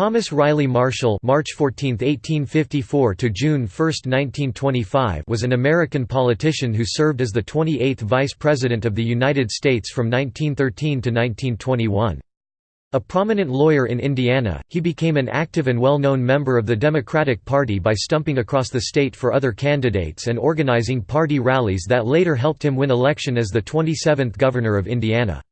Thomas Riley Marshall March 14, 1854 to June 1, 1925 was an American politician who served as the 28th Vice President of the United States from 1913 to 1921. A prominent lawyer in Indiana, he became an active and well-known member of the Democratic Party by stumping across the state for other candidates and organizing party rallies that later helped him win election as the 27th Governor of Indiana.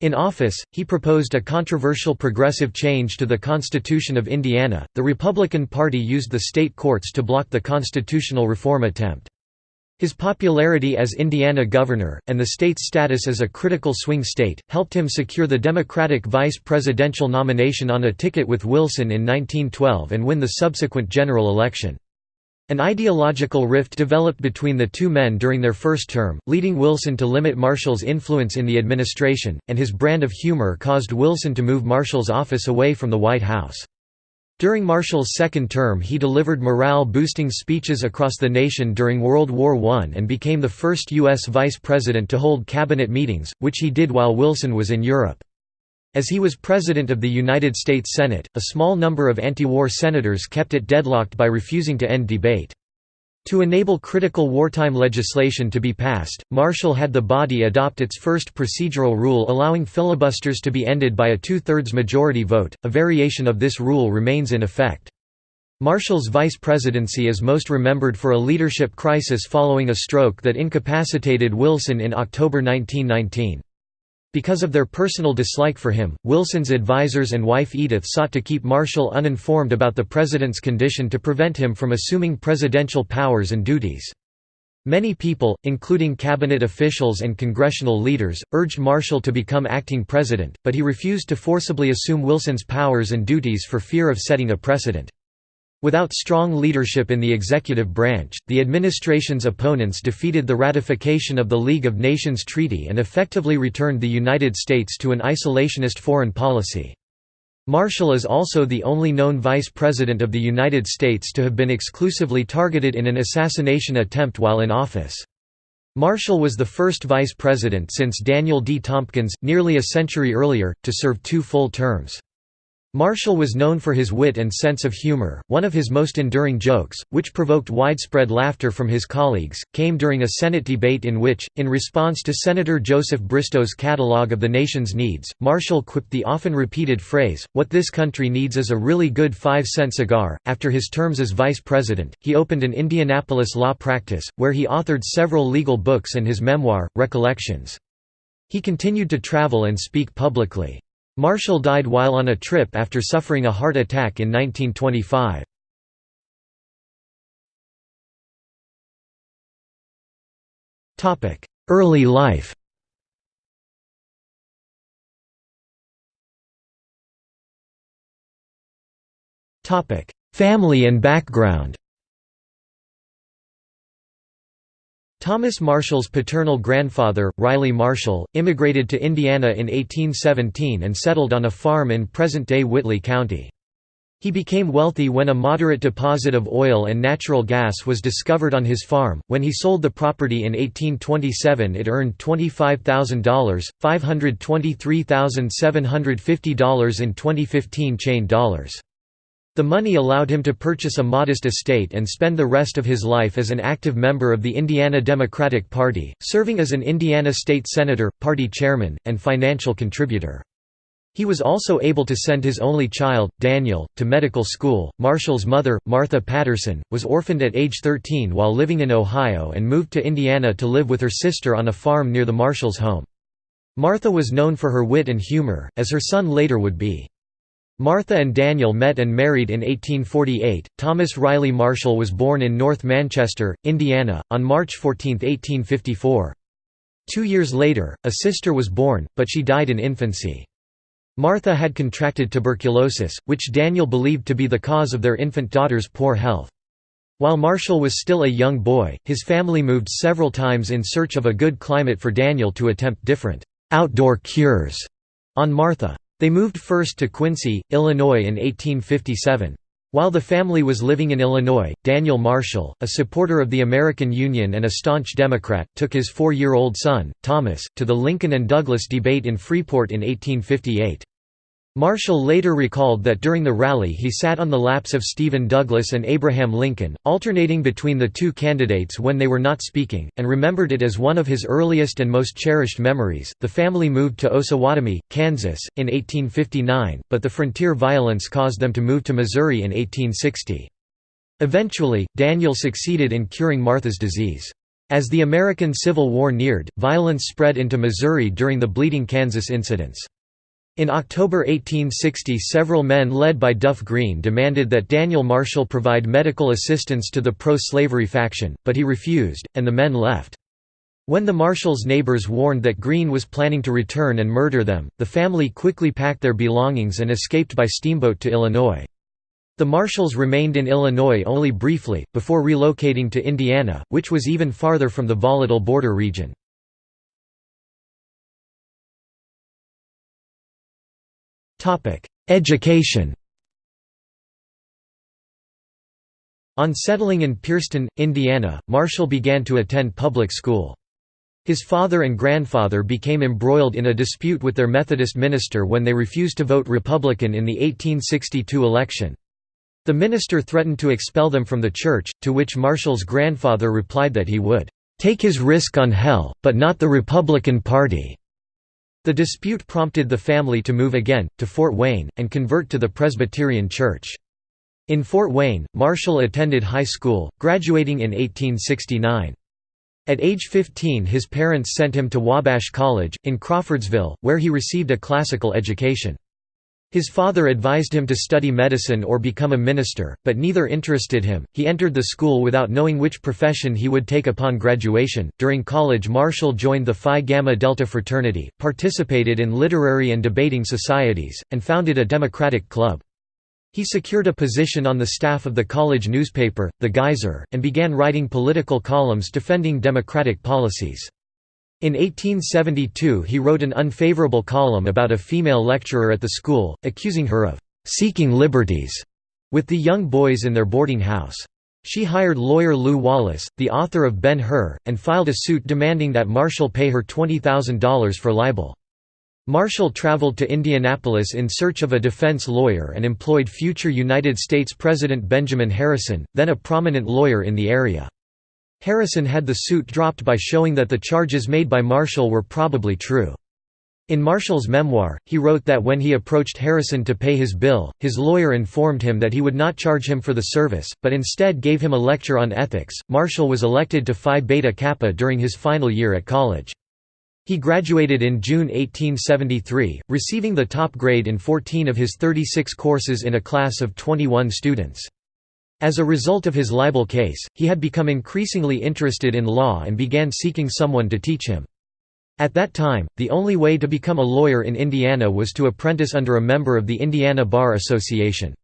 In office, he proposed a controversial progressive change to the Constitution of Indiana. The Republican Party used the state courts to block the constitutional reform attempt. His popularity as Indiana governor, and the state's status as a critical swing state, helped him secure the Democratic vice presidential nomination on a ticket with Wilson in 1912 and win the subsequent general election. An ideological rift developed between the two men during their first term, leading Wilson to limit Marshall's influence in the administration, and his brand of humor caused Wilson to move Marshall's office away from the White House. During Marshall's second term he delivered morale-boosting speeches across the nation during World War I and became the first U.S. vice president to hold cabinet meetings, which he did while Wilson was in Europe. As he was President of the United States Senate, a small number of anti-war senators kept it deadlocked by refusing to end debate. To enable critical wartime legislation to be passed, Marshall had the body adopt its first procedural rule allowing filibusters to be ended by a two-thirds majority vote. A variation of this rule remains in effect. Marshall's vice presidency is most remembered for a leadership crisis following a stroke that incapacitated Wilson in October 1919. Because of their personal dislike for him, Wilson's advisers and wife Edith sought to keep Marshall uninformed about the president's condition to prevent him from assuming presidential powers and duties. Many people, including cabinet officials and congressional leaders, urged Marshall to become acting president, but he refused to forcibly assume Wilson's powers and duties for fear of setting a precedent. Without strong leadership in the executive branch, the administration's opponents defeated the ratification of the League of Nations Treaty and effectively returned the United States to an isolationist foreign policy. Marshall is also the only known vice president of the United States to have been exclusively targeted in an assassination attempt while in office. Marshall was the first vice president since Daniel D. Tompkins, nearly a century earlier, to serve two full terms. Marshall was known for his wit and sense of humor. One of his most enduring jokes, which provoked widespread laughter from his colleagues, came during a Senate debate in which, in response to Senator Joseph Bristow's catalog of the nation's needs, Marshall quipped the often repeated phrase, What this country needs is a really good five cent cigar. After his terms as vice president, he opened an Indianapolis law practice, where he authored several legal books and his memoir, Recollections. He continued to travel and speak publicly. Marshall died while on a trip after suffering a heart attack in 1925. Early life Family and background Thomas Marshall's paternal grandfather, Riley Marshall, immigrated to Indiana in 1817 and settled on a farm in present-day Whitley County. He became wealthy when a moderate deposit of oil and natural gas was discovered on his farm. When he sold the property in 1827, it earned $25,000, $523,750 in 2015 chain dollars. The money allowed him to purchase a modest estate and spend the rest of his life as an active member of the Indiana Democratic Party, serving as an Indiana state senator, party chairman, and financial contributor. He was also able to send his only child, Daniel, to medical school. Marshall's mother, Martha Patterson, was orphaned at age 13 while living in Ohio and moved to Indiana to live with her sister on a farm near the Marshalls' home. Martha was known for her wit and humor, as her son later would be. Martha and Daniel met and married in 1848. Thomas Riley Marshall was born in North Manchester, Indiana, on March 14, 1854. Two years later, a sister was born, but she died in infancy. Martha had contracted tuberculosis, which Daniel believed to be the cause of their infant daughter's poor health. While Marshall was still a young boy, his family moved several times in search of a good climate for Daniel to attempt different outdoor cures on Martha. They moved first to Quincy, Illinois in 1857. While the family was living in Illinois, Daniel Marshall, a supporter of the American Union and a staunch Democrat, took his four-year-old son, Thomas, to the Lincoln and Douglas debate in Freeport in 1858. Marshall later recalled that during the rally he sat on the laps of Stephen Douglas and Abraham Lincoln, alternating between the two candidates when they were not speaking, and remembered it as one of his earliest and most cherished memories. The family moved to Osawatomie, Kansas, in 1859, but the frontier violence caused them to move to Missouri in 1860. Eventually, Daniel succeeded in curing Martha's disease. As the American Civil War neared, violence spread into Missouri during the Bleeding Kansas incidents. In October 1860 several men led by Duff Green demanded that Daniel Marshall provide medical assistance to the pro-slavery faction, but he refused, and the men left. When the Marshalls' neighbors warned that Green was planning to return and murder them, the family quickly packed their belongings and escaped by steamboat to Illinois. The Marshalls remained in Illinois only briefly, before relocating to Indiana, which was even farther from the volatile border region. Education On settling in Pierceton, Indiana, Marshall began to attend public school. His father and grandfather became embroiled in a dispute with their Methodist minister when they refused to vote Republican in the 1862 election. The minister threatened to expel them from the church, to which Marshall's grandfather replied that he would, "...take his risk on hell, but not the Republican Party." The dispute prompted the family to move again, to Fort Wayne, and convert to the Presbyterian Church. In Fort Wayne, Marshall attended high school, graduating in 1869. At age 15 his parents sent him to Wabash College, in Crawfordsville, where he received a classical education. His father advised him to study medicine or become a minister, but neither interested him. He entered the school without knowing which profession he would take upon graduation. During college, Marshall joined the Phi Gamma Delta fraternity, participated in literary and debating societies, and founded a Democratic club. He secured a position on the staff of the college newspaper, The Geyser, and began writing political columns defending Democratic policies. In 1872 he wrote an unfavorable column about a female lecturer at the school, accusing her of «seeking liberties» with the young boys in their boarding house. She hired lawyer Lew Wallace, the author of Ben-Hur, and filed a suit demanding that Marshall pay her $20,000 for libel. Marshall traveled to Indianapolis in search of a defense lawyer and employed future United States President Benjamin Harrison, then a prominent lawyer in the area. Harrison had the suit dropped by showing that the charges made by Marshall were probably true. In Marshall's memoir, he wrote that when he approached Harrison to pay his bill, his lawyer informed him that he would not charge him for the service, but instead gave him a lecture on ethics. Marshall was elected to Phi Beta Kappa during his final year at college. He graduated in June 1873, receiving the top grade in 14 of his 36 courses in a class of 21 students. As a result of his libel case, he had become increasingly interested in law and began seeking someone to teach him. At that time, the only way to become a lawyer in Indiana was to apprentice under a member of the Indiana Bar Association.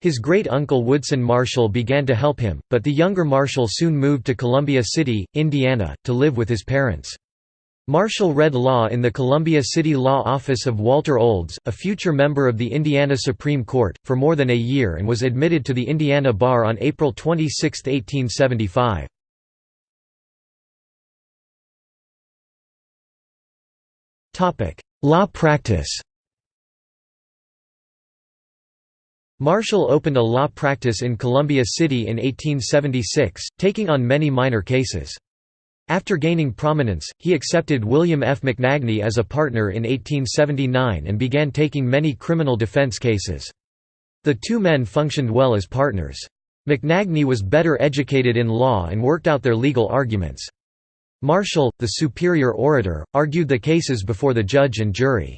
His great-uncle Woodson Marshall began to help him, but the younger Marshall soon moved to Columbia City, Indiana, to live with his parents. Marshall read law in the Columbia City Law Office of Walter Olds, a future member of the Indiana Supreme Court, for more than a year and was admitted to the Indiana Bar on April 26, 1875. Law practice Marshall opened a law practice in Columbia City in 1876, taking on many minor cases. After gaining prominence, he accepted William F. McNagny as a partner in 1879 and began taking many criminal defense cases. The two men functioned well as partners. McNagny was better educated in law and worked out their legal arguments. Marshall, the superior orator, argued the cases before the judge and jury.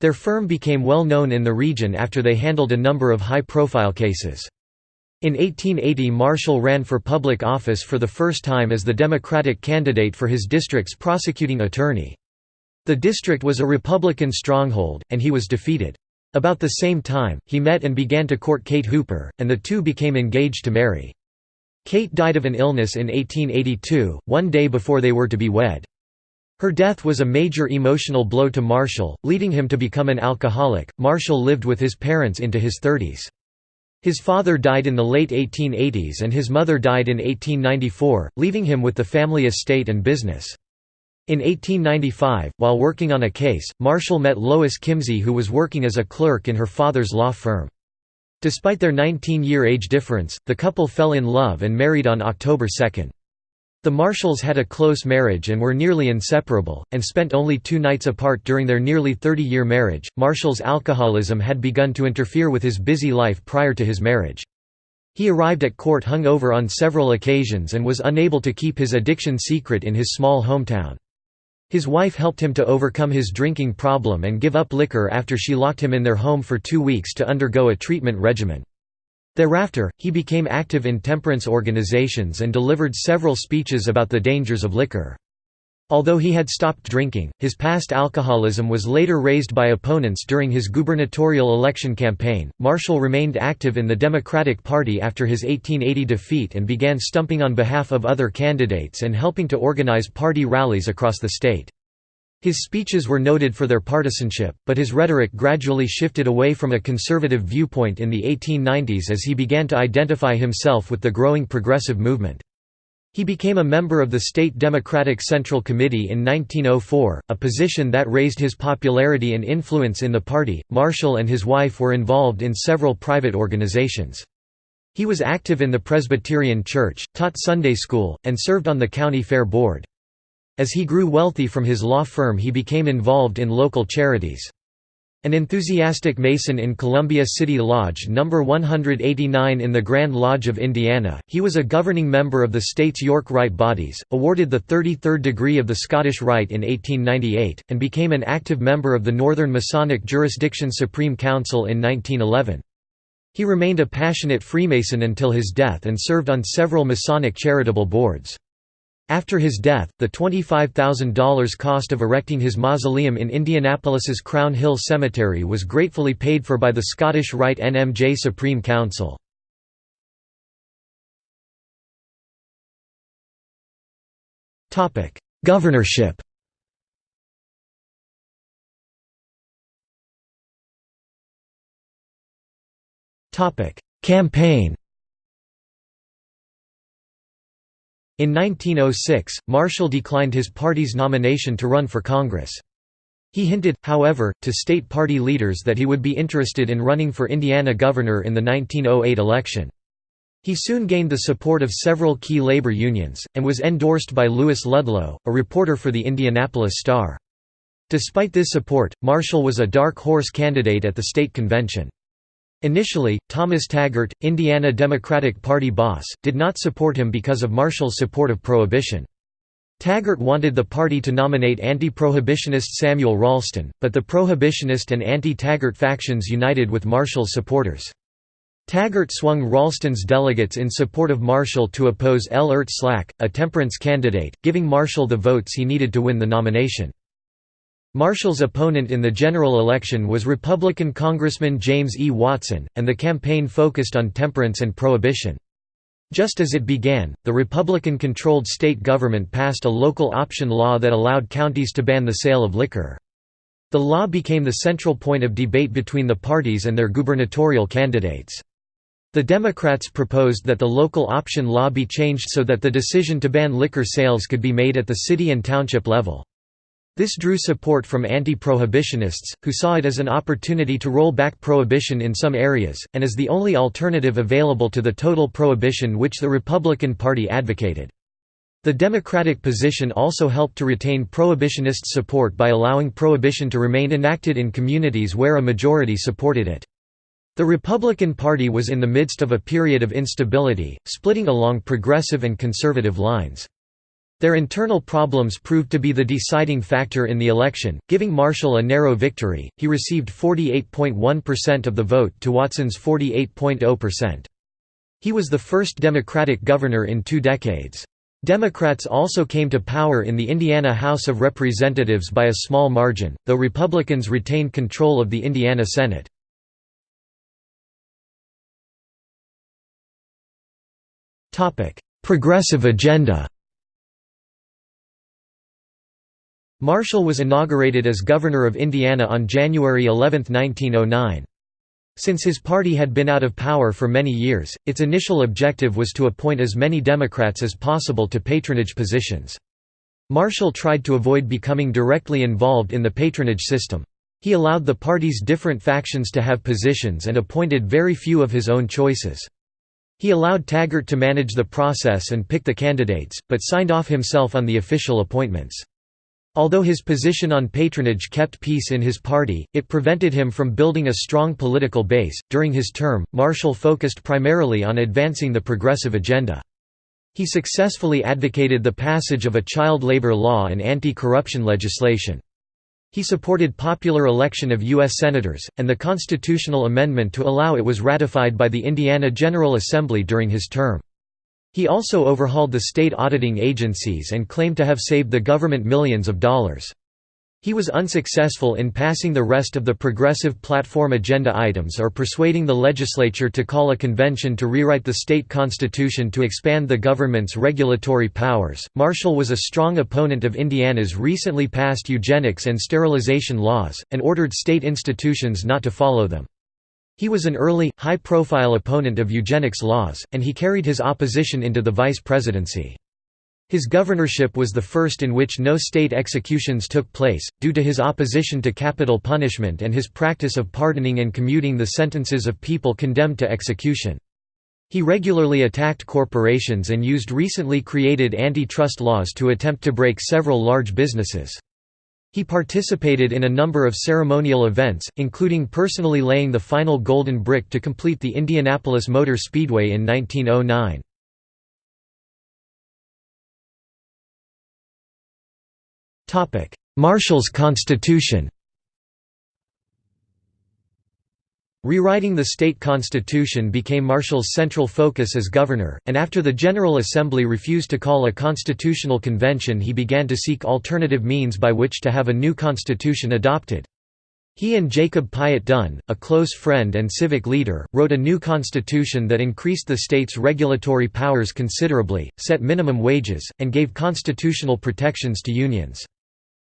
Their firm became well known in the region after they handled a number of high-profile cases. In 1880 Marshall ran for public office for the first time as the Democratic candidate for his district's prosecuting attorney. The district was a Republican stronghold, and he was defeated. About the same time, he met and began to court Kate Hooper, and the two became engaged to marry. Kate died of an illness in 1882, one day before they were to be wed. Her death was a major emotional blow to Marshall, leading him to become an alcoholic. Marshall lived with his parents into his 30s. His father died in the late 1880s and his mother died in 1894, leaving him with the family estate and business. In 1895, while working on a case, Marshall met Lois Kimsey who was working as a clerk in her father's law firm. Despite their 19-year age difference, the couple fell in love and married on October 2. The Marshalls had a close marriage and were nearly inseparable, and spent only two nights apart during their nearly 30-year marriage. Marshall's alcoholism had begun to interfere with his busy life prior to his marriage. He arrived at court hungover on several occasions and was unable to keep his addiction secret in his small hometown. His wife helped him to overcome his drinking problem and give up liquor after she locked him in their home for two weeks to undergo a treatment regimen. Thereafter, he became active in temperance organizations and delivered several speeches about the dangers of liquor. Although he had stopped drinking, his past alcoholism was later raised by opponents during his gubernatorial election campaign. Marshall remained active in the Democratic Party after his 1880 defeat and began stumping on behalf of other candidates and helping to organize party rallies across the state. His speeches were noted for their partisanship, but his rhetoric gradually shifted away from a conservative viewpoint in the 1890s as he began to identify himself with the growing progressive movement. He became a member of the State Democratic Central Committee in 1904, a position that raised his popularity and influence in the party. Marshall and his wife were involved in several private organizations. He was active in the Presbyterian Church, taught Sunday school, and served on the county fair board. As he grew wealthy from his law firm he became involved in local charities. An enthusiastic Mason in Columbia City Lodge No. 189 in the Grand Lodge of Indiana, he was a governing member of the state's York Rite bodies, awarded the 33rd degree of the Scottish Rite in 1898, and became an active member of the Northern Masonic Jurisdiction Supreme Council in 1911. He remained a passionate Freemason until his death and served on several Masonic charitable boards. After his death, the $25,000 cost of erecting his mausoleum in Indianapolis's Crown Hill Cemetery was gratefully paid for by the Scottish Rite NMJ Supreme Council. Governorship Campaign In 1906, Marshall declined his party's nomination to run for Congress. He hinted, however, to state party leaders that he would be interested in running for Indiana governor in the 1908 election. He soon gained the support of several key labor unions, and was endorsed by Lewis Ludlow, a reporter for the Indianapolis Star. Despite this support, Marshall was a dark horse candidate at the state convention. Initially, Thomas Taggart, Indiana Democratic Party boss, did not support him because of Marshall's support of prohibition. Taggart wanted the party to nominate anti-prohibitionist Samuel Ralston, but the prohibitionist and anti-Taggart factions united with Marshall's supporters. Taggart swung Ralston's delegates in support of Marshall to oppose L. Ert Slack, a temperance candidate, giving Marshall the votes he needed to win the nomination. Marshall's opponent in the general election was Republican Congressman James E. Watson, and the campaign focused on temperance and prohibition. Just as it began, the Republican-controlled state government passed a local option law that allowed counties to ban the sale of liquor. The law became the central point of debate between the parties and their gubernatorial candidates. The Democrats proposed that the local option law be changed so that the decision to ban liquor sales could be made at the city and township level. This drew support from anti-prohibitionists, who saw it as an opportunity to roll back prohibition in some areas, and as the only alternative available to the total prohibition which the Republican Party advocated. The Democratic position also helped to retain prohibitionist support by allowing prohibition to remain enacted in communities where a majority supported it. The Republican Party was in the midst of a period of instability, splitting along progressive and conservative lines. Their internal problems proved to be the deciding factor in the election, giving Marshall a narrow victory. He received 48.1% of the vote to Watson's 48.0%. He was the first Democratic governor in two decades. Democrats also came to power in the Indiana House of Representatives by a small margin, though Republicans retained control of the Indiana Senate. Progressive agenda Marshall was inaugurated as governor of Indiana on January 11, 1909. Since his party had been out of power for many years, its initial objective was to appoint as many Democrats as possible to patronage positions. Marshall tried to avoid becoming directly involved in the patronage system. He allowed the party's different factions to have positions and appointed very few of his own choices. He allowed Taggart to manage the process and pick the candidates, but signed off himself on the official appointments. Although his position on patronage kept peace in his party, it prevented him from building a strong political base. During his term, Marshall focused primarily on advancing the progressive agenda. He successfully advocated the passage of a child labor law and anti-corruption legislation. He supported popular election of U.S. Senators, and the constitutional amendment to allow it was ratified by the Indiana General Assembly during his term. He also overhauled the state auditing agencies and claimed to have saved the government millions of dollars. He was unsuccessful in passing the rest of the Progressive Platform agenda items or persuading the legislature to call a convention to rewrite the state constitution to expand the government's regulatory powers. Marshall was a strong opponent of Indiana's recently passed eugenics and sterilization laws, and ordered state institutions not to follow them. He was an early, high-profile opponent of eugenics laws, and he carried his opposition into the vice presidency. His governorship was the first in which no state executions took place, due to his opposition to capital punishment and his practice of pardoning and commuting the sentences of people condemned to execution. He regularly attacked corporations and used recently created antitrust laws to attempt to break several large businesses. He participated in a number of ceremonial events, including personally laying the final golden brick to complete the Indianapolis Motor Speedway in 1909. Marshall's constitution Rewriting the state constitution became Marshall's central focus as governor, and after the General Assembly refused to call a constitutional convention he began to seek alternative means by which to have a new constitution adopted. He and Jacob Piatt Dunn, a close friend and civic leader, wrote a new constitution that increased the state's regulatory powers considerably, set minimum wages, and gave constitutional protections to unions.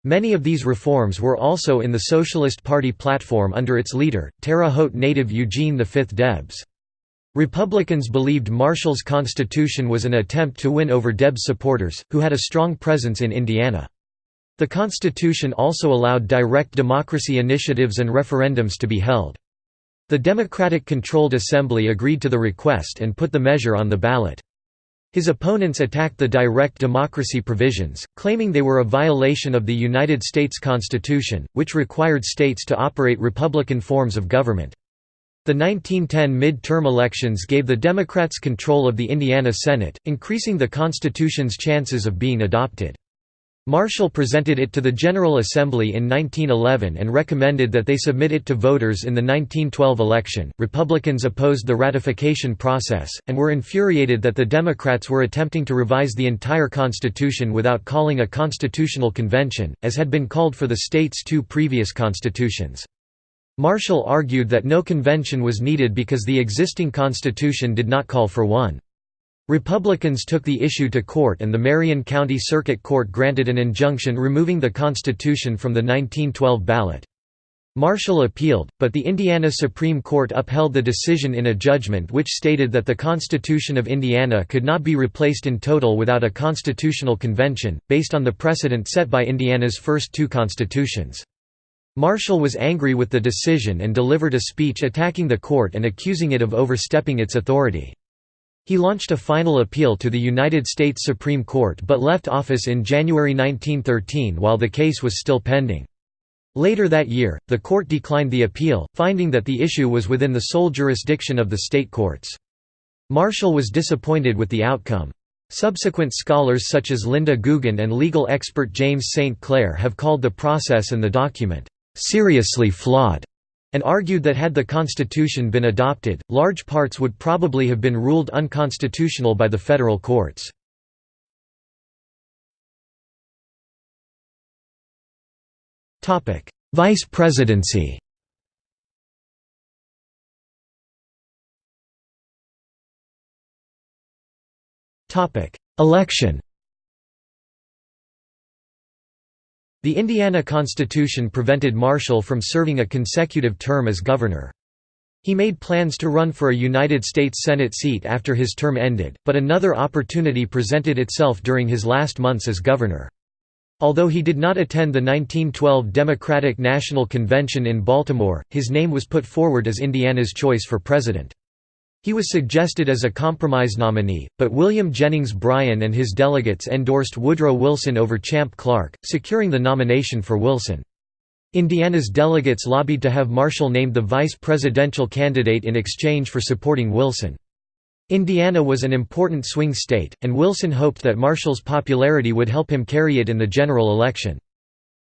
Many of these reforms were also in the Socialist Party platform under its leader, Terre Haute native Eugene V. Debs. Republicans believed Marshall's constitution was an attempt to win over Debs supporters, who had a strong presence in Indiana. The constitution also allowed direct democracy initiatives and referendums to be held. The Democratic-controlled Assembly agreed to the request and put the measure on the ballot. His opponents attacked the direct democracy provisions, claiming they were a violation of the United States Constitution, which required states to operate Republican forms of government. The 1910 mid-term elections gave the Democrats control of the Indiana Senate, increasing the Constitution's chances of being adopted. Marshall presented it to the General Assembly in 1911 and recommended that they submit it to voters in the 1912 election. Republicans opposed the ratification process, and were infuriated that the Democrats were attempting to revise the entire Constitution without calling a constitutional convention, as had been called for the state's two previous constitutions. Marshall argued that no convention was needed because the existing Constitution did not call for one. Republicans took the issue to court and the Marion County Circuit Court granted an injunction removing the Constitution from the 1912 ballot. Marshall appealed, but the Indiana Supreme Court upheld the decision in a judgment which stated that the Constitution of Indiana could not be replaced in total without a constitutional convention, based on the precedent set by Indiana's first two constitutions. Marshall was angry with the decision and delivered a speech attacking the court and accusing it of overstepping its authority. He launched a final appeal to the United States Supreme Court but left office in January 1913 while the case was still pending. Later that year, the court declined the appeal, finding that the issue was within the sole jurisdiction of the state courts. Marshall was disappointed with the outcome. Subsequent scholars such as Linda Gugin and legal expert James St. Clair have called the process and the document, "...seriously flawed." And argued that had the constitution been adopted, large parts would probably have been ruled unconstitutional by the federal courts. Vice presidency Election The Indiana Constitution prevented Marshall from serving a consecutive term as governor. He made plans to run for a United States Senate seat after his term ended, but another opportunity presented itself during his last months as governor. Although he did not attend the 1912 Democratic National Convention in Baltimore, his name was put forward as Indiana's choice for president. He was suggested as a compromise nominee, but William Jennings Bryan and his delegates endorsed Woodrow Wilson over Champ Clark, securing the nomination for Wilson. Indiana's delegates lobbied to have Marshall named the vice presidential candidate in exchange for supporting Wilson. Indiana was an important swing state, and Wilson hoped that Marshall's popularity would help him carry it in the general election.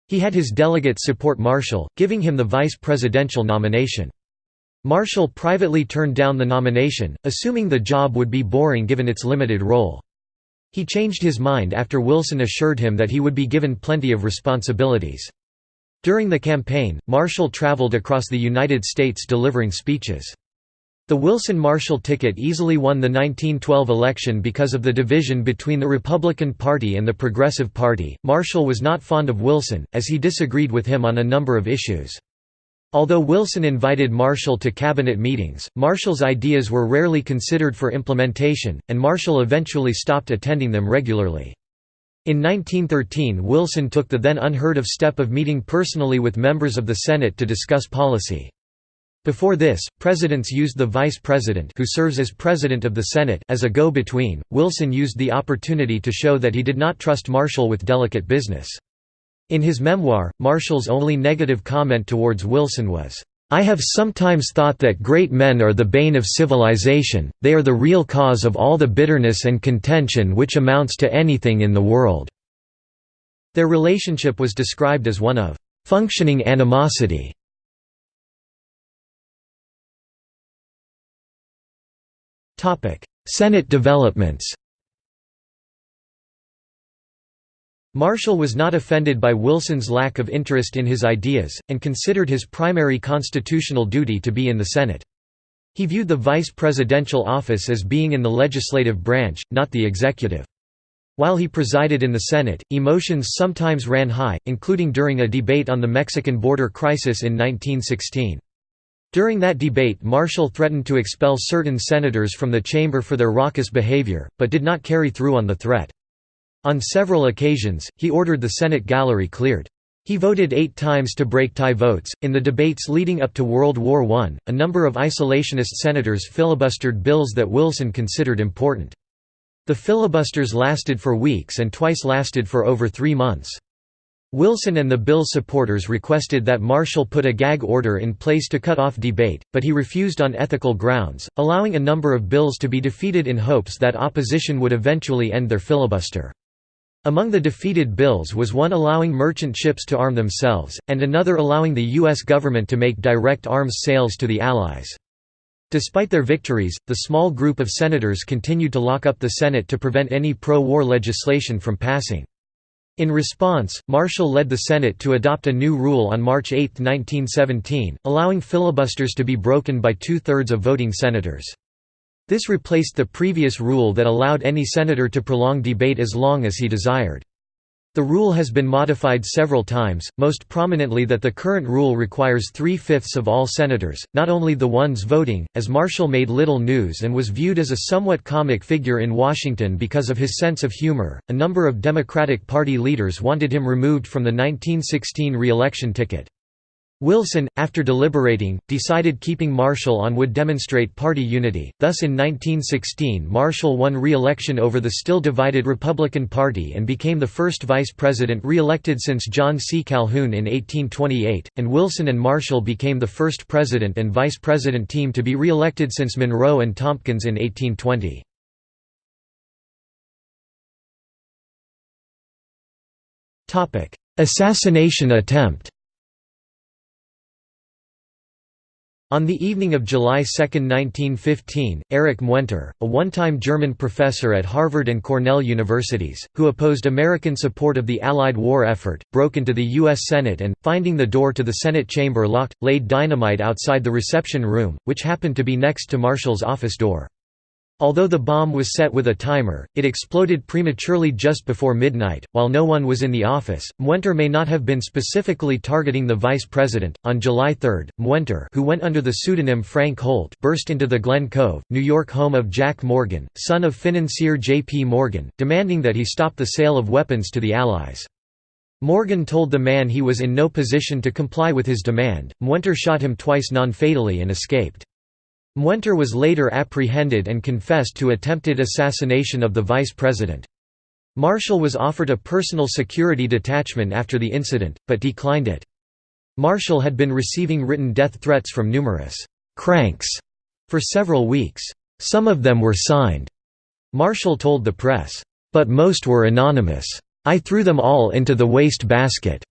He had his delegates support Marshall, giving him the vice presidential nomination. Marshall privately turned down the nomination, assuming the job would be boring given its limited role. He changed his mind after Wilson assured him that he would be given plenty of responsibilities. During the campaign, Marshall traveled across the United States delivering speeches. The Wilson-Marshall ticket easily won the 1912 election because of the division between the Republican Party and the Progressive Party. Marshall was not fond of Wilson, as he disagreed with him on a number of issues. Although Wilson invited Marshall to cabinet meetings, Marshall's ideas were rarely considered for implementation, and Marshall eventually stopped attending them regularly. In 1913 Wilson took the then unheard of step of meeting personally with members of the Senate to discuss policy. Before this, presidents used the vice president who serves as president of the Senate as a go-between. Wilson used the opportunity to show that he did not trust Marshall with delicate business. In his memoir, Marshall's only negative comment towards Wilson was, "I have sometimes thought that great men are the bane of civilization, they are the real cause of all the bitterness and contention which amounts to anything in the world." Their relationship was described as one of functioning animosity. Senate developments Marshall was not offended by Wilson's lack of interest in his ideas, and considered his primary constitutional duty to be in the Senate. He viewed the vice presidential office as being in the legislative branch, not the executive. While he presided in the Senate, emotions sometimes ran high, including during a debate on the Mexican border crisis in 1916. During that debate Marshall threatened to expel certain senators from the chamber for their raucous behavior, but did not carry through on the threat. On several occasions, he ordered the Senate gallery cleared. He voted eight times to break tie votes. In the debates leading up to World War I, a number of isolationist senators filibustered bills that Wilson considered important. The filibusters lasted for weeks and twice lasted for over three months. Wilson and the bill supporters requested that Marshall put a gag order in place to cut off debate, but he refused on ethical grounds, allowing a number of bills to be defeated in hopes that opposition would eventually end their filibuster. Among the defeated bills was one allowing merchant ships to arm themselves, and another allowing the U.S. government to make direct arms sales to the Allies. Despite their victories, the small group of senators continued to lock up the Senate to prevent any pro-war legislation from passing. In response, Marshall led the Senate to adopt a new rule on March 8, 1917, allowing filibusters to be broken by two-thirds of voting senators. This replaced the previous rule that allowed any senator to prolong debate as long as he desired. The rule has been modified several times, most prominently that the current rule requires three-fifths of all senators, not only the ones voting, as Marshall made little news and was viewed as a somewhat comic figure in Washington because of his sense of humor. A number of Democratic Party leaders wanted him removed from the 1916 re-election ticket. Wilson, after deliberating, decided keeping Marshall on would demonstrate party unity, thus in 1916 Marshall won re-election over the still divided Republican Party and became the first vice president re-elected since John C. Calhoun in 1828, and Wilson and Marshall became the first president and vice president team to be re-elected since Monroe and Tompkins in 1820. Assassination attempt On the evening of July 2, 1915, Erich Muenter, a one-time German professor at Harvard and Cornell universities, who opposed American support of the Allied war effort, broke into the U.S. Senate and, finding the door to the Senate chamber locked, laid dynamite outside the reception room, which happened to be next to Marshall's office door. Although the bomb was set with a timer, it exploded prematurely just before midnight. While no one was in the office, Muenter may not have been specifically targeting the vice president. On July 3, Muenter, who went under the pseudonym Frank Holt, burst into the Glen Cove, New York home of Jack Morgan, son of financier J. P. Morgan, demanding that he stop the sale of weapons to the Allies. Morgan told the man he was in no position to comply with his demand. Muenter shot him twice non-fatally and escaped. Muenter was later apprehended and confessed to attempted assassination of the vice president. Marshall was offered a personal security detachment after the incident, but declined it. Marshall had been receiving written death threats from numerous «cranks» for several weeks. Some of them were signed. Marshall told the press, "...but most were anonymous. I threw them all into the waste basket."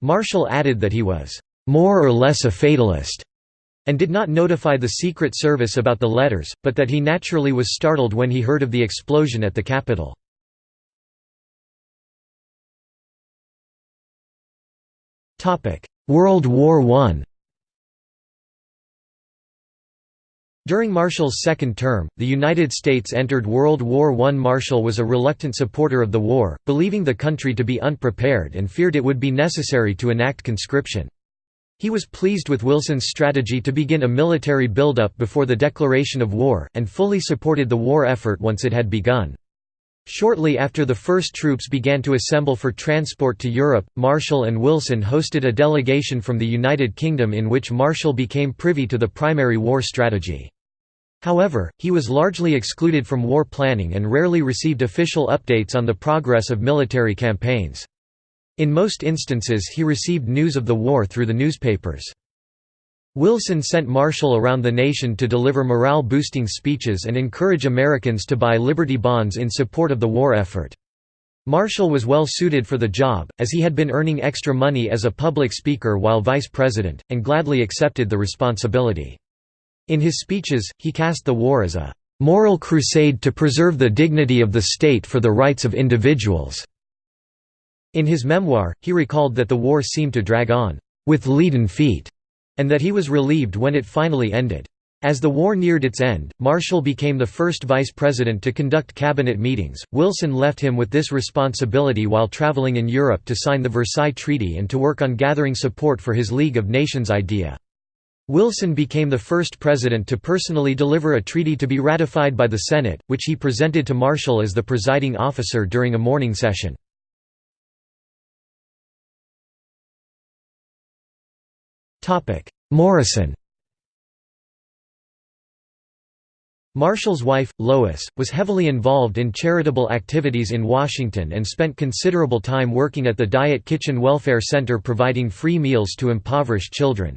Marshall added that he was "...more or less a fatalist." And did not notify the Secret Service about the letters, but that he naturally was startled when he heard of the explosion at the Capitol. World War I During Marshall's second term, the United States entered World War I. Marshall was a reluctant supporter of the war, believing the country to be unprepared and feared it would be necessary to enact conscription. He was pleased with Wilson's strategy to begin a military buildup before the declaration of war, and fully supported the war effort once it had begun. Shortly after the first troops began to assemble for transport to Europe, Marshall and Wilson hosted a delegation from the United Kingdom in which Marshall became privy to the primary war strategy. However, he was largely excluded from war planning and rarely received official updates on the progress of military campaigns. In most instances he received news of the war through the newspapers. Wilson sent Marshall around the nation to deliver morale-boosting speeches and encourage Americans to buy Liberty bonds in support of the war effort. Marshall was well suited for the job, as he had been earning extra money as a public speaker while vice president, and gladly accepted the responsibility. In his speeches, he cast the war as a "...moral crusade to preserve the dignity of the state for the rights of individuals." In his memoir, he recalled that the war seemed to drag on, "...with leaden feet", and that he was relieved when it finally ended. As the war neared its end, Marshall became the first vice president to conduct cabinet meetings. Wilson left him with this responsibility while traveling in Europe to sign the Versailles Treaty and to work on gathering support for his League of Nations idea. Wilson became the first president to personally deliver a treaty to be ratified by the Senate, which he presented to Marshall as the presiding officer during a morning session. Morrison Marshall's wife, Lois, was heavily involved in charitable activities in Washington and spent considerable time working at the Diet Kitchen Welfare Center providing free meals to impoverished children.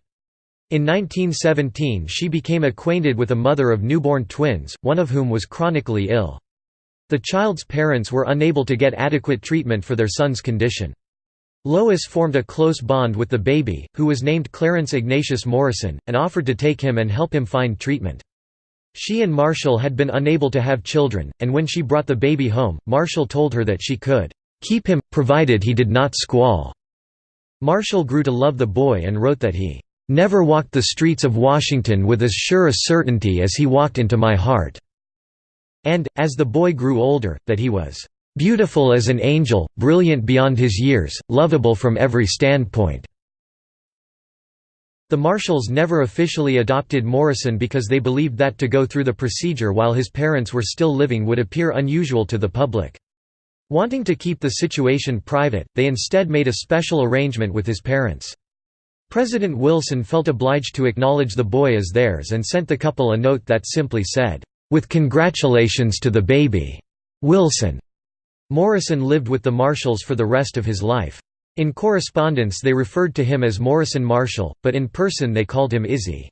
In 1917 she became acquainted with a mother of newborn twins, one of whom was chronically ill. The child's parents were unable to get adequate treatment for their son's condition. Lois formed a close bond with the baby, who was named Clarence Ignatius Morrison, and offered to take him and help him find treatment. She and Marshall had been unable to have children, and when she brought the baby home, Marshall told her that she could keep him, provided he did not squall. Marshall grew to love the boy and wrote that he never walked the streets of Washington with as sure a certainty as he walked into my heart, and, as the boy grew older, that he was Beautiful as an angel, brilliant beyond his years, lovable from every standpoint." The Marshalls never officially adopted Morrison because they believed that to go through the procedure while his parents were still living would appear unusual to the public. Wanting to keep the situation private, they instead made a special arrangement with his parents. President Wilson felt obliged to acknowledge the boy as theirs and sent the couple a note that simply said, "'With congratulations to the baby. Wilson. Morrison lived with the Marshalls for the rest of his life. In correspondence they referred to him as Morrison Marshall, but in person they called him Izzy.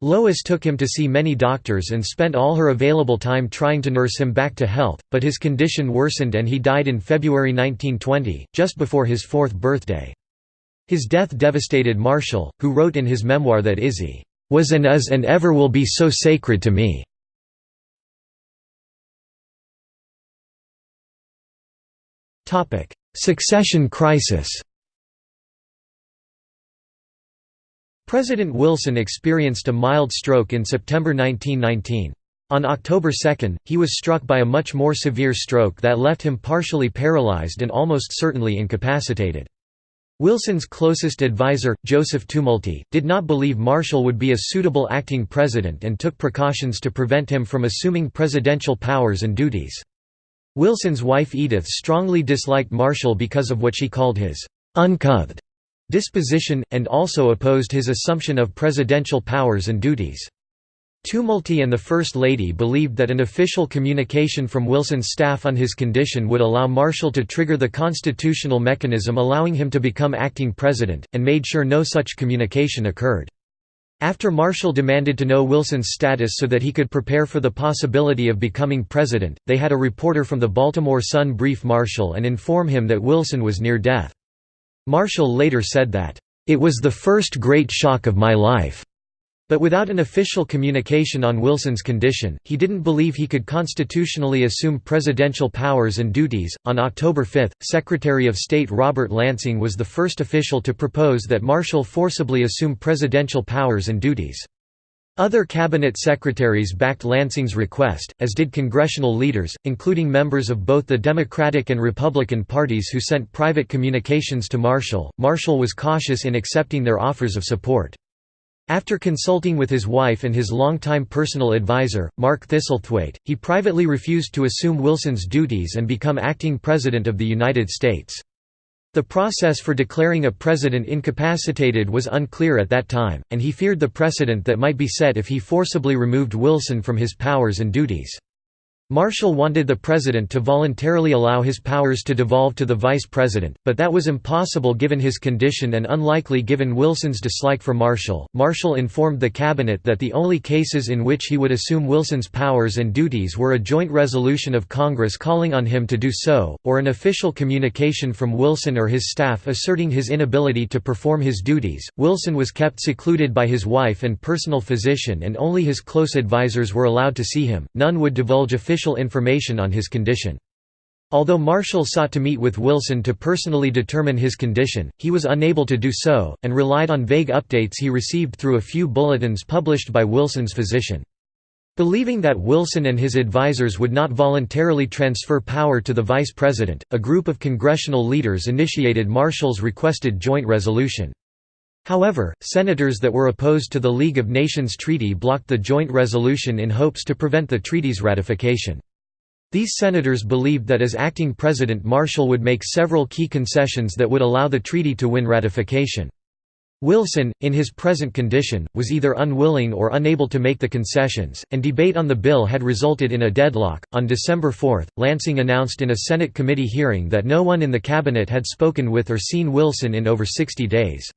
Lois took him to see many doctors and spent all her available time trying to nurse him back to health, but his condition worsened and he died in February 1920, just before his fourth birthday. His death devastated Marshall, who wrote in his memoir that Izzy was and is and ever will be so sacred to me. Succession crisis President Wilson experienced a mild stroke in September 1919. On October 2, he was struck by a much more severe stroke that left him partially paralyzed and almost certainly incapacitated. Wilson's closest advisor, Joseph Tumulty, did not believe Marshall would be a suitable acting president and took precautions to prevent him from assuming presidential powers and duties. Wilson's wife Edith strongly disliked Marshall because of what she called his uncouth disposition, and also opposed his assumption of presidential powers and duties. Tumulty and the First Lady believed that an official communication from Wilson's staff on his condition would allow Marshall to trigger the constitutional mechanism allowing him to become acting president, and made sure no such communication occurred. After Marshall demanded to know Wilson's status so that he could prepare for the possibility of becoming president, they had a reporter from the Baltimore Sun brief Marshall and inform him that Wilson was near death. Marshall later said that, "...it was the first great shock of my life." But without an official communication on Wilson's condition, he didn't believe he could constitutionally assume presidential powers and duties. On October 5, Secretary of State Robert Lansing was the first official to propose that Marshall forcibly assume presidential powers and duties. Other cabinet secretaries backed Lansing's request, as did congressional leaders, including members of both the Democratic and Republican parties who sent private communications to Marshall. Marshall was cautious in accepting their offers of support. After consulting with his wife and his longtime personal advisor, Mark Thistlethwaite, he privately refused to assume Wilson's duties and become acting President of the United States. The process for declaring a president incapacitated was unclear at that time, and he feared the precedent that might be set if he forcibly removed Wilson from his powers and duties. Marshall wanted the president to voluntarily allow his powers to devolve to the vice president, but that was impossible given his condition and unlikely given Wilson's dislike for Marshall. Marshall informed the cabinet that the only cases in which he would assume Wilson's powers and duties were a joint resolution of Congress calling on him to do so, or an official communication from Wilson or his staff asserting his inability to perform his duties. Wilson was kept secluded by his wife and personal physician, and only his close advisers were allowed to see him. None would divulge official official information on his condition. Although Marshall sought to meet with Wilson to personally determine his condition, he was unable to do so, and relied on vague updates he received through a few bulletins published by Wilson's physician. Believing that Wilson and his advisers would not voluntarily transfer power to the vice president, a group of congressional leaders initiated Marshall's requested joint resolution. However, senators that were opposed to the League of Nations treaty blocked the joint resolution in hopes to prevent the treaty's ratification. These senators believed that as acting president Marshall would make several key concessions that would allow the treaty to win ratification. Wilson, in his present condition, was either unwilling or unable to make the concessions, and debate on the bill had resulted in a deadlock. On December 4, Lansing announced in a Senate committee hearing that no one in the cabinet had spoken with or seen Wilson in over 60 days.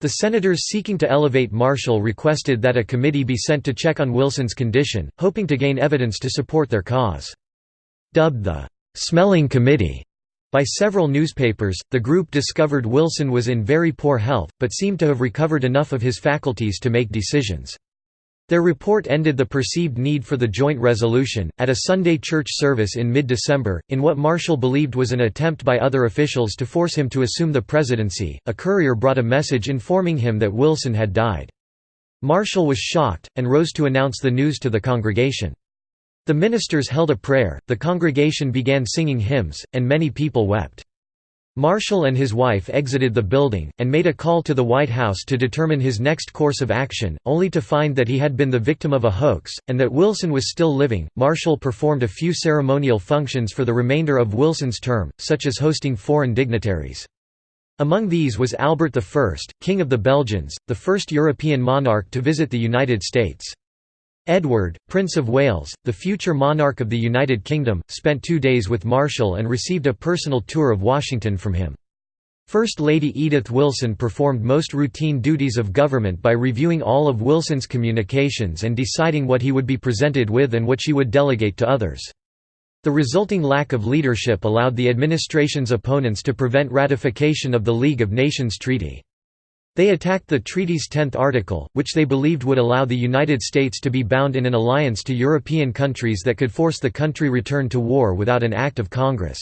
The senators seeking to elevate Marshall requested that a committee be sent to check on Wilson's condition, hoping to gain evidence to support their cause. Dubbed the «smelling committee» by several newspapers, the group discovered Wilson was in very poor health, but seemed to have recovered enough of his faculties to make decisions. Their report ended the perceived need for the joint resolution. At a Sunday church service in mid December, in what Marshall believed was an attempt by other officials to force him to assume the presidency, a courier brought a message informing him that Wilson had died. Marshall was shocked, and rose to announce the news to the congregation. The ministers held a prayer, the congregation began singing hymns, and many people wept. Marshall and his wife exited the building, and made a call to the White House to determine his next course of action, only to find that he had been the victim of a hoax, and that Wilson was still living. Marshall performed a few ceremonial functions for the remainder of Wilson's term, such as hosting foreign dignitaries. Among these was Albert I, King of the Belgians, the first European monarch to visit the United States. Edward, Prince of Wales, the future monarch of the United Kingdom, spent two days with Marshall and received a personal tour of Washington from him. First Lady Edith Wilson performed most routine duties of government by reviewing all of Wilson's communications and deciding what he would be presented with and what she would delegate to others. The resulting lack of leadership allowed the administration's opponents to prevent ratification of the League of Nations Treaty. They attacked the treaty's tenth article, which they believed would allow the United States to be bound in an alliance to European countries that could force the country return to war without an act of Congress.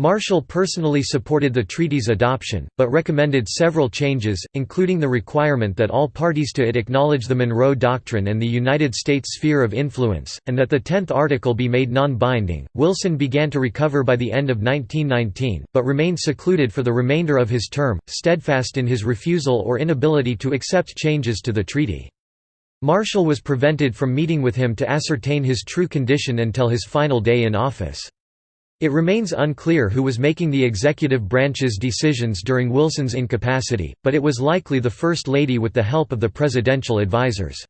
Marshall personally supported the treaty's adoption, but recommended several changes, including the requirement that all parties to it acknowledge the Monroe Doctrine and the United States sphere of influence, and that the Tenth Article be made non-binding. Wilson began to recover by the end of 1919, but remained secluded for the remainder of his term, steadfast in his refusal or inability to accept changes to the treaty. Marshall was prevented from meeting with him to ascertain his true condition until his final day in office. It remains unclear who was making the executive branch's decisions during Wilson's incapacity, but it was likely the First Lady with the help of the presidential advisers.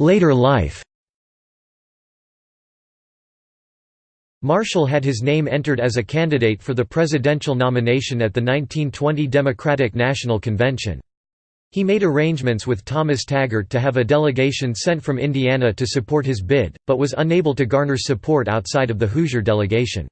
Later life Marshall had his name entered as a candidate for the presidential nomination at the 1920 Democratic National Convention. He made arrangements with Thomas Taggart to have a delegation sent from Indiana to support his bid, but was unable to garner support outside of the Hoosier delegation.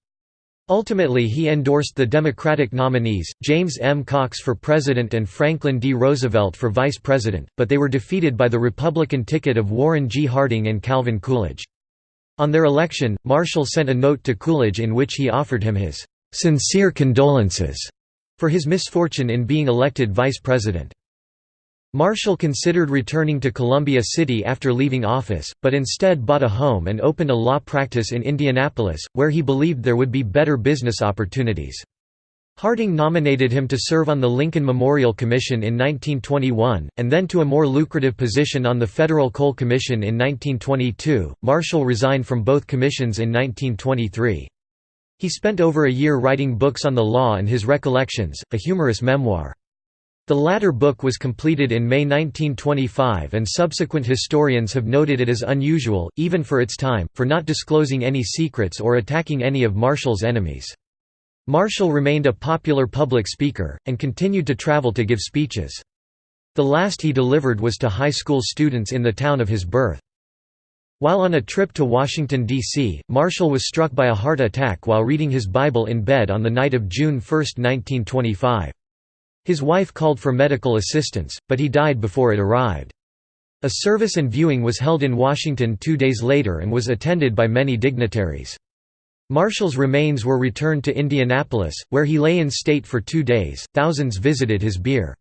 Ultimately he endorsed the Democratic nominees, James M. Cox for president and Franklin D. Roosevelt for vice president, but they were defeated by the Republican ticket of Warren G. Harding and Calvin Coolidge. On their election, Marshall sent a note to Coolidge in which he offered him his "...sincere condolences," for his misfortune in being elected vice president. Marshall considered returning to Columbia City after leaving office, but instead bought a home and opened a law practice in Indianapolis, where he believed there would be better business opportunities. Harding nominated him to serve on the Lincoln Memorial Commission in 1921, and then to a more lucrative position on the Federal Coal Commission in 1922. Marshall resigned from both commissions in 1923. He spent over a year writing books on the law and his recollections, a humorous memoir. The latter book was completed in May 1925 and subsequent historians have noted it as unusual, even for its time, for not disclosing any secrets or attacking any of Marshall's enemies. Marshall remained a popular public speaker, and continued to travel to give speeches. The last he delivered was to high school students in the town of his birth. While on a trip to Washington, D.C., Marshall was struck by a heart attack while reading his Bible in bed on the night of June 1, 1925. His wife called for medical assistance, but he died before it arrived. A service and viewing was held in Washington two days later and was attended by many dignitaries. Marshall's remains were returned to Indianapolis, where he lay in state for two days. Thousands visited his bier.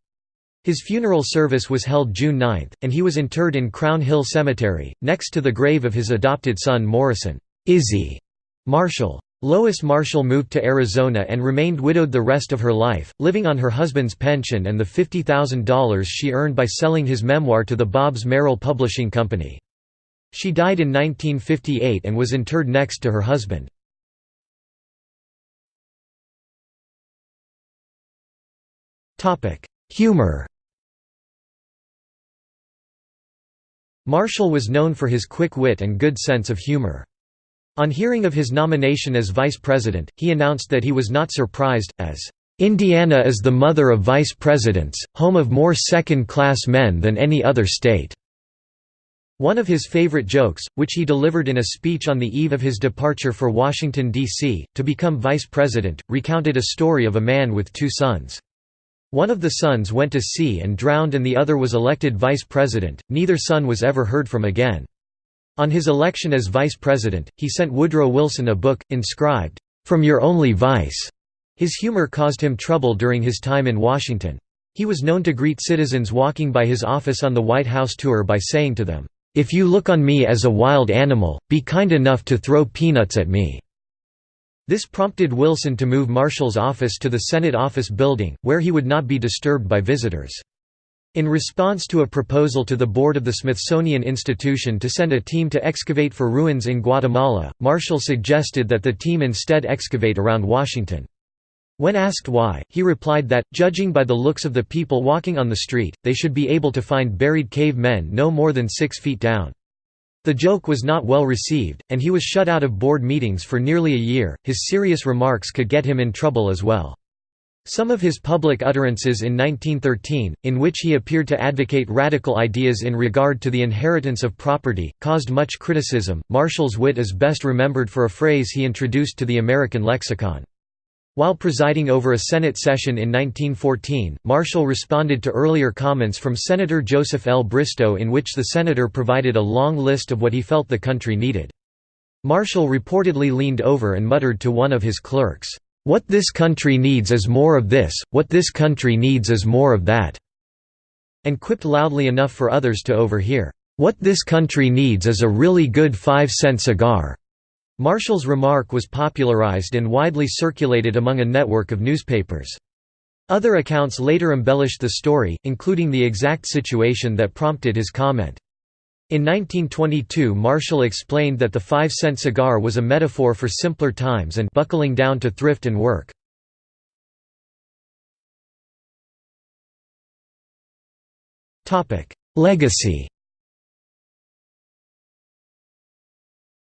His funeral service was held June 9, and he was interred in Crown Hill Cemetery, next to the grave of his adopted son Morrison Izzy Marshall. Lois Marshall moved to Arizona and remained widowed the rest of her life, living on her husband's pension and the $50,000 she earned by selling his memoir to the Bobbs Merrill Publishing Company. She died in 1958 and was interred next to her husband. Humor Marshall was known for his quick wit and good sense of humor. On hearing of his nomination as vice president, he announced that he was not surprised, as, "...Indiana is the mother of vice presidents, home of more second-class men than any other state." One of his favorite jokes, which he delivered in a speech on the eve of his departure for Washington, D.C., to become vice president, recounted a story of a man with two sons. One of the sons went to sea and drowned and the other was elected vice president, neither son was ever heard from again. On his election as vice president, he sent Woodrow Wilson a book, inscribed, "'From Your Only Vice'". His humor caused him trouble during his time in Washington. He was known to greet citizens walking by his office on the White House tour by saying to them, "'If you look on me as a wild animal, be kind enough to throw peanuts at me.'" This prompted Wilson to move Marshall's office to the Senate Office Building, where he would not be disturbed by visitors. In response to a proposal to the board of the Smithsonian Institution to send a team to excavate for ruins in Guatemala, Marshall suggested that the team instead excavate around Washington. When asked why, he replied that, judging by the looks of the people walking on the street, they should be able to find buried cave men no more than six feet down. The joke was not well received, and he was shut out of board meetings for nearly a year. His serious remarks could get him in trouble as well. Some of his public utterances in 1913, in which he appeared to advocate radical ideas in regard to the inheritance of property, caused much criticism. Marshall's wit is best remembered for a phrase he introduced to the American lexicon. While presiding over a Senate session in 1914, Marshall responded to earlier comments from Senator Joseph L. Bristow in which the senator provided a long list of what he felt the country needed. Marshall reportedly leaned over and muttered to one of his clerks, what this country needs is more of this, what this country needs is more of that." and quipped loudly enough for others to overhear, "What this country needs is a really good five-cent cigar." Marshall's remark was popularized and widely circulated among a network of newspapers. Other accounts later embellished the story, including the exact situation that prompted his comment. In 1922 Marshall explained that the five-cent cigar was a metaphor for simpler times and buckling down to thrift and work. Legacy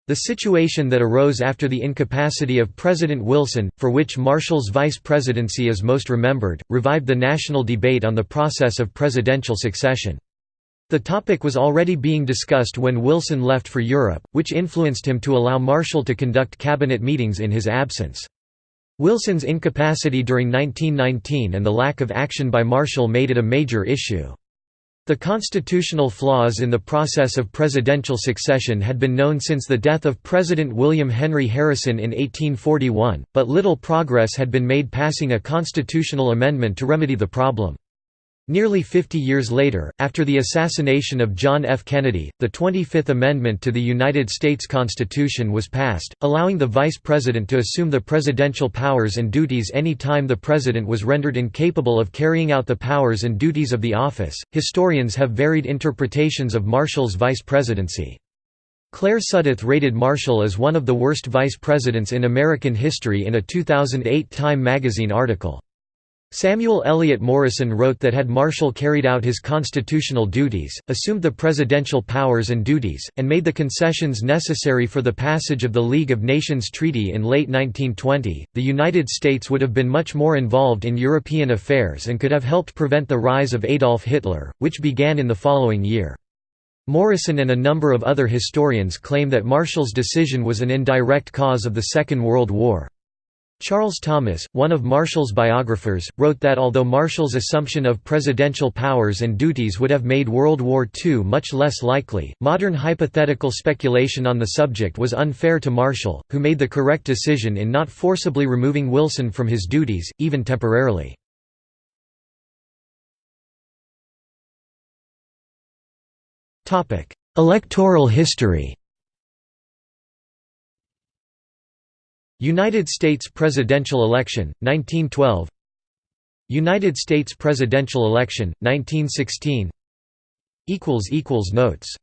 The situation that arose after the incapacity of President Wilson, for which Marshall's vice presidency is most remembered, revived the national debate on the process of presidential succession. The topic was already being discussed when Wilson left for Europe, which influenced him to allow Marshall to conduct cabinet meetings in his absence. Wilson's incapacity during 1919 and the lack of action by Marshall made it a major issue. The constitutional flaws in the process of presidential succession had been known since the death of President William Henry Harrison in 1841, but little progress had been made passing a constitutional amendment to remedy the problem. Nearly 50 years later, after the assassination of John F. Kennedy, the 25th Amendment to the United States Constitution was passed, allowing the Vice President to assume the presidential powers and duties any time the President was rendered incapable of carrying out the powers and duties of the office. Historians have varied interpretations of Marshall's vice presidency. Claire Suddath rated Marshall as one of the worst vice presidents in American history in a 2008 Time magazine article. Samuel Eliot Morison wrote that had Marshall carried out his constitutional duties, assumed the presidential powers and duties, and made the concessions necessary for the passage of the League of Nations Treaty in late 1920, the United States would have been much more involved in European affairs and could have helped prevent the rise of Adolf Hitler, which began in the following year. Morison and a number of other historians claim that Marshall's decision was an indirect cause of the Second World War. Charles Thomas, one of Marshall's biographers, wrote that although Marshall's assumption of presidential powers and duties would have made World War II much less likely, modern hypothetical speculation on the subject was unfair to Marshall, who made the correct decision in not forcibly removing Wilson from his duties, even temporarily. Electoral history United States presidential election, 1912 United States presidential election, 1916 Notes